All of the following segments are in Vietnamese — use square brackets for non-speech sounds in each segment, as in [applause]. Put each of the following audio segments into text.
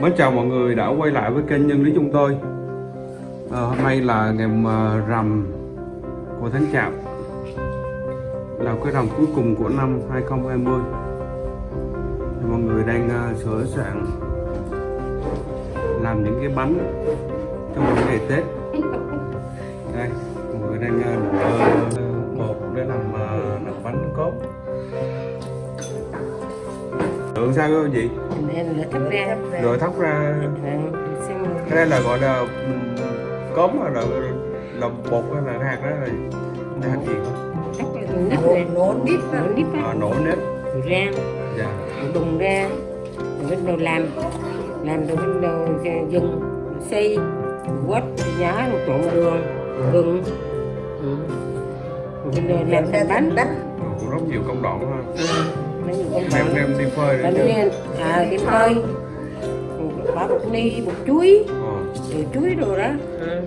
Mến chào mọi người đã quay lại với kênh Nhân Lý chúng tôi. À, Hôm nay là ngày ờ, rằm của tháng Chạp Là cái rằm cuối cùng của năm 2020 Thì Mọi người đang uh, sửa soạn Làm những cái bánh trong những ngày Tết. Đây, mọi người đang uh, Lượng sao vị? em lửa thắp ra. Rồi thóc ra. Xong cái đây là gọi là ừm, cốm hay là là bột hay là hạt đó là cái hạt gì thắp ra. Nổ nếp nổ nếp à, nổ nếp. Rang dạ. Đùng ra. Rồi bắt đầu làm. Làm rồi bắt đầu dừng xây quất nhá rồi trộn đường gừng. Ừ. rồi bắt đầu làm thành bánh. bánh. Cũng rất nhiều công đoạn ha bánh đem đi phơi bánh để lên à đi phơi. Bỏ bột ni bột chuối. Ồ. rồi chuối rồi đó. Ừ.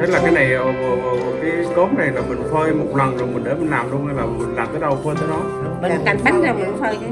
thế là cái này ờ, ờ, ờ, cái cốm này là mình phơi một lần rồi mình để mình làm luôn hay là mình làm tới đâu phơi tới đó? Mình thành bánh ra mình phơi chứ.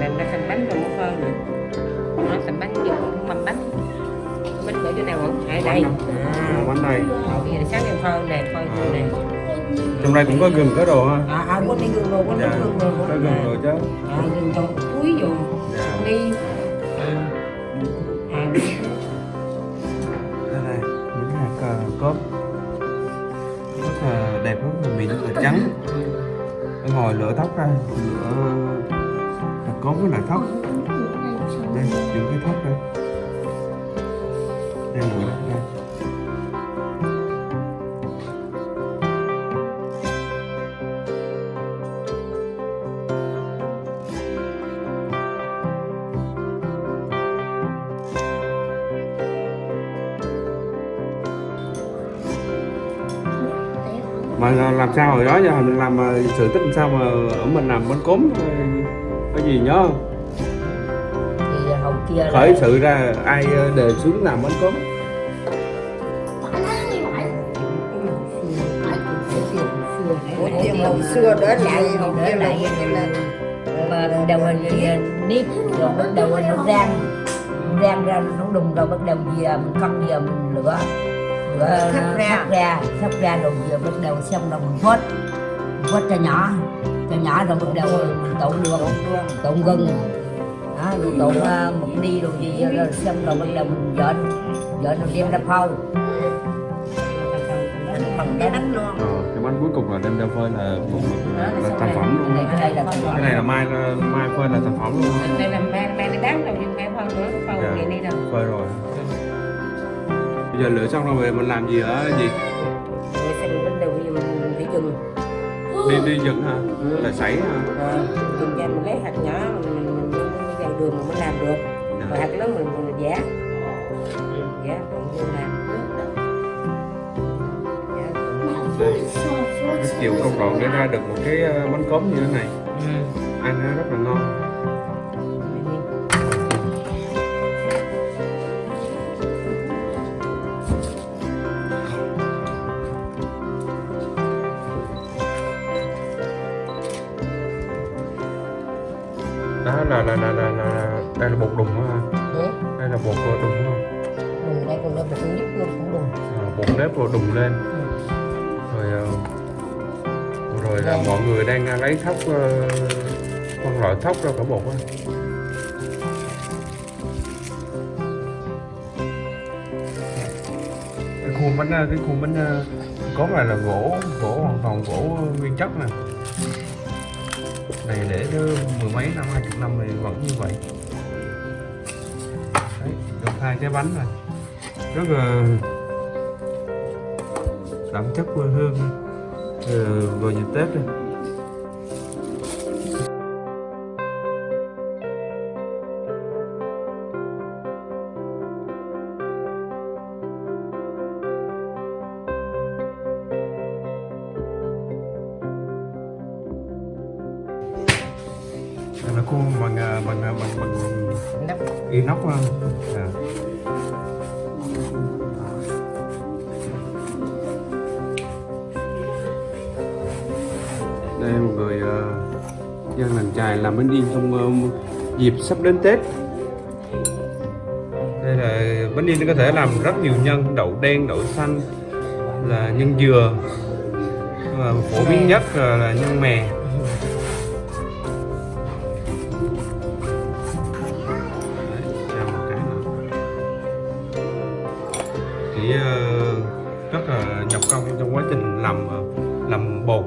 Làm ra thành bánh rồi mới phơi nữa. Nó thành bánh dùng mâm bánh. Bánh ở chỗ nào không ở đây. À, bánh này bây giờ sáng em phơi nè phơi như này trong đây cũng có gừng có đồ ha? À à quên đi gừng rồi quên đi dạ gừng rồi có gừng rồi chứ. À gừng rồi chuối rồi. Dạ. Đi. À. Đây này những hạt ờ, cốm rất là đẹp rất là mịn rất là trắng. Để ngồi lửa thóc ra. Lửa hạt cốm với lại thóc. Đây những cái thóc đây. Đây lửa đây mà làm sao hồi đó giờ mình làm ờ, sự tích làm sao mà ở mình làm bánh cốm ờ, cái gì nhớ không? thì hậu kia là khởi sự ra ai ờ, đề xướng làm bánh cốm? Hồi xưa đó lại hậu kia là mà đầu hình nếp rồi bắt đầu nó rang. Rang ra nó đùng rồi bắt đầu giờ mình cân giờ mình lửa lửa Thắp ra. thắp ra thắp ra rồi giờ bắt đầu xong rồi mình vớt vớt cho nhỏ cho nhỏ rồi bắt đầu mình trộn đường trộn gừng đó rồi trộn uh, một đi rồi gì rồi xong rồi bắt đầu mình dợn dợn rồi đem ra phao bằng cái đánh luôn. Ờ, cái bánh cuối cùng là đem ra phơi là, là, là thành phẩm luôn. Này cái là này là mai mai phơi là thành phẩm luôn. Đây là mang mang đi bán đâu nhưng mang phân nữa Dạ. vậy đi đâu phơi rồi bây giờ lửa xong rồi về mình làm gì ở gì? Rồi xong bắt đầu giờ mình phải dừng. Đi đi dựng hả? Là sảy hả? Dừng ra mình lấy hạt nhỏ mình mình mình mình vào đường mình mới làm được. Rồi hạt lớn mình mình giả giả rồi mình làm Dạ. đây rất nhiều công đoạn để ra được một cái ờ, bánh cốm như thế này. Ăn nó rất là ngon là là là là, là đây là bột đùng Ừ. đây là bột đùng đúng không Đùng đây còn nó bột giúp luôn cũng đùng. À, bột nếp rồi đùng lên. Rồi ờ, rồi là mọi người đang ờ, lấy thóc ờ, phân loại thóc ra cả bột á. Cái khuôn bánh ờ, cái khuôn bánh ờ, cốt này là gỗ gỗ hoàn toàn gỗ nguyên chất nè này để mười mấy năm hai chục năm này vẫn như vậy. Đấy, được hai cái bánh rồi. Rất là đậm chất quê hương ờ, rồi vào dịp tết đây. Inox ha à. đây một người uh, dân làng chài làm bánh điên trong ờ, dịp sắp đến tết. Đây là bánh in có thể làm rất nhiều nhân đậu đen đậu xanh là nhân dừa phổ biến nhất là, là nhân mè trình làm ờ, làm bột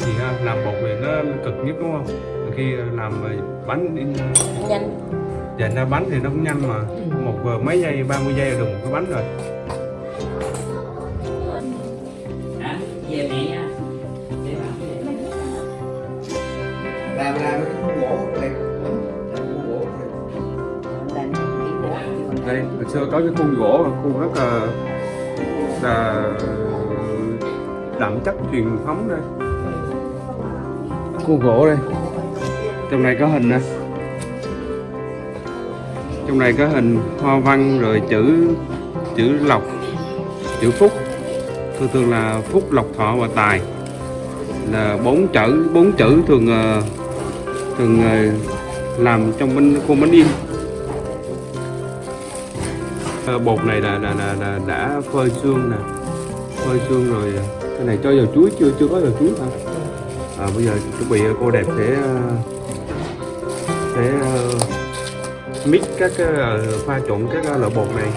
thì ha, làm bột thì nó cực nhất đúng không? Khi làm ờ, bánh in nhanh. Dành ra bánh thì nó cũng nhanh mà. Một ờ, mấy giây 30 giây là được một cái bánh rồi. Hả? Về mẹ nha. Để bà. làm làm cái khuôn gỗ bột đây hồi xưa có cái khuôn gỗ khuôn rất là là đậm chất truyền thống đây. Cua gỗ đây. Trong này có hình nè. Trong này có hình hoa văn rồi chữ chữ lộc chữ phúc. Thường thường là phúc lộc thọ và tài. Là bốn chữ bốn chữ thường ờ, thường ờ, làm trong bánh khuôn bánh in ờ, bột này là, là, là, là đã phơi xương nè. Phơi xương rồi cái này cho dầu chuối chưa chưa có dầu chuối hả? À, bây giờ chuẩn bị cô đẹp sẽ ờ, sẽ ờ, mix các cái ờ, pha trộn các loại bột này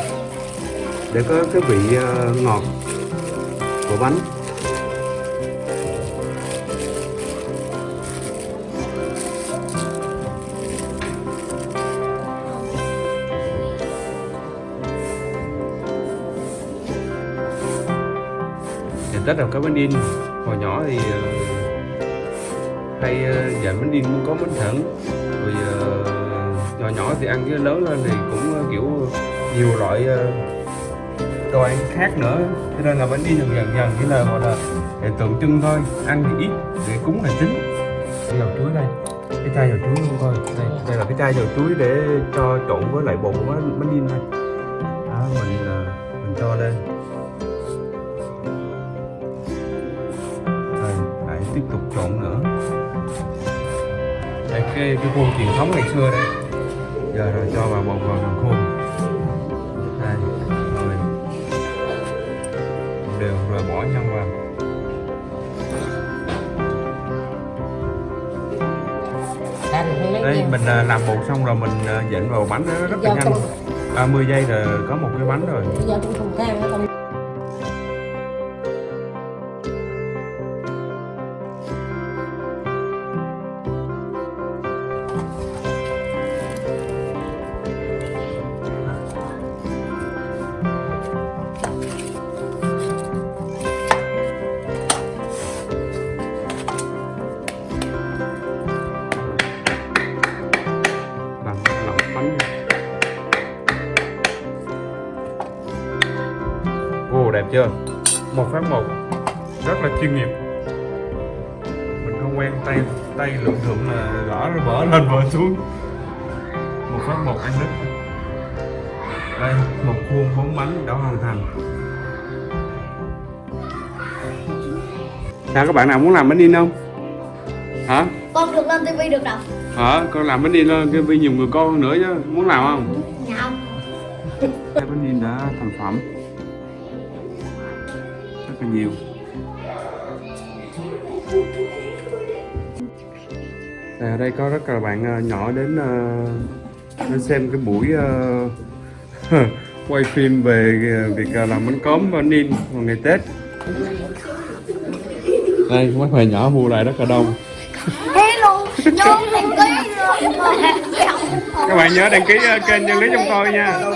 để có cái vị ngọt của bánh. Rất là có bánh in hồi nhỏ thì ờ, hay dạy bánh in cũng có bánh thẳng rồi ờ, nhỏ nhỏ thì ăn với lớn lên thì cũng kiểu, nhiều loại đồ ăn khác nữa. Cho nên là bánh in dần dần dần chỉ là, gọi là để tượng trưng thôi. Ăn thì ít để cúng là chính. Cái dầu chuối đây. Cái chai dầu chuối luôn coi đây đây là cái chai dầu chuối để cho trộn với lại bột của bánh bánh in thôi. Đó, mình là mình cho lên. Trộn nữa. Đây cái cái khuôn truyền thống ngày xưa đây. Giờ rồi cho vào bột vào thằng khuôn đây rồi đều rồi bỏ nhân vào. Đây mình à, làm bột xong rồi mình à, dện vào bánh rất là nhanh. không- 30 giây là có một cái bánh rồi chưa một phát một rất là chuyên nghiệp. Mình không quen tay tay lượm lượm là gõ nó vỡ lên vỡ xuống. Một phát một ăn đứt đây một khuôn bốn bánh đã hoàn thành. Sao các bạn nào muốn làm bánh in không? Hả? Con được lên tivi được đâu? Hả? Con làm bánh in lên vì nhiều người con hơn nữa chứ. Muốn làm không? Nhầm cái bánh in đã thành phẩm rất là nhiều. Đây, ở đây có rất là bạn ờ, nhỏ đến ờ, đến xem cái buổi ờ, [laughs] quay phim về việc làm bánh cốm bánh in vào ngày Tết. Đây mấy bạn nhỏ mua lại rất là đông. Hello nhóm đăng ký rồi. Các bạn nhớ đăng ký kênh nhân lý trong tôi nha. Nhóm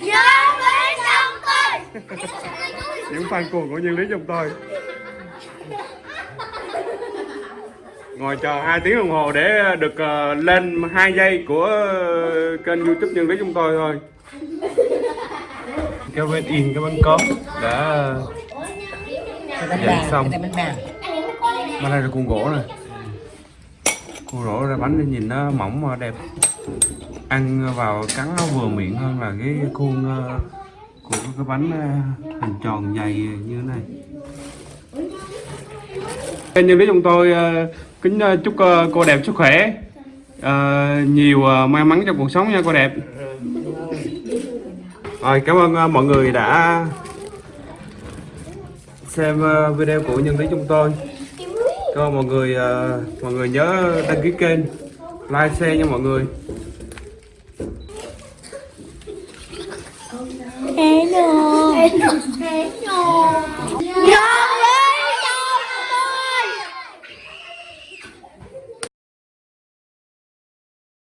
ký xong tôi những fan cuồng của nhân lý trong tôi. Ngồi chờ 2 tiếng đồng hồ để được ờ, lên 2 giây của kênh youtube nhân lý chúng tôi thôi. Cái bên in cái bánh cốm đã bàn xong. mà đây là cuộn gỗ này cuộn gỗ ra bánh để nhìn nó mỏng mà đẹp. Ăn vào cắn nó vừa miệng hơn là cái khuôn ờ, của cái bánh ờ, hình tròn dày như thế này. Anh nhân lý chúng tôi ờ, kính ờ, chúc cô đẹp sức khỏe nhiều may mắn trong cuộc sống nha, cô đẹp. Rồi, cảm ơn mọi người đã xem video của nhân lý chúng tôi. Cảm ơn mọi người mọi người nhớ đăng ký kênh, like, share nha mọi người. Hello. Hello. Hello.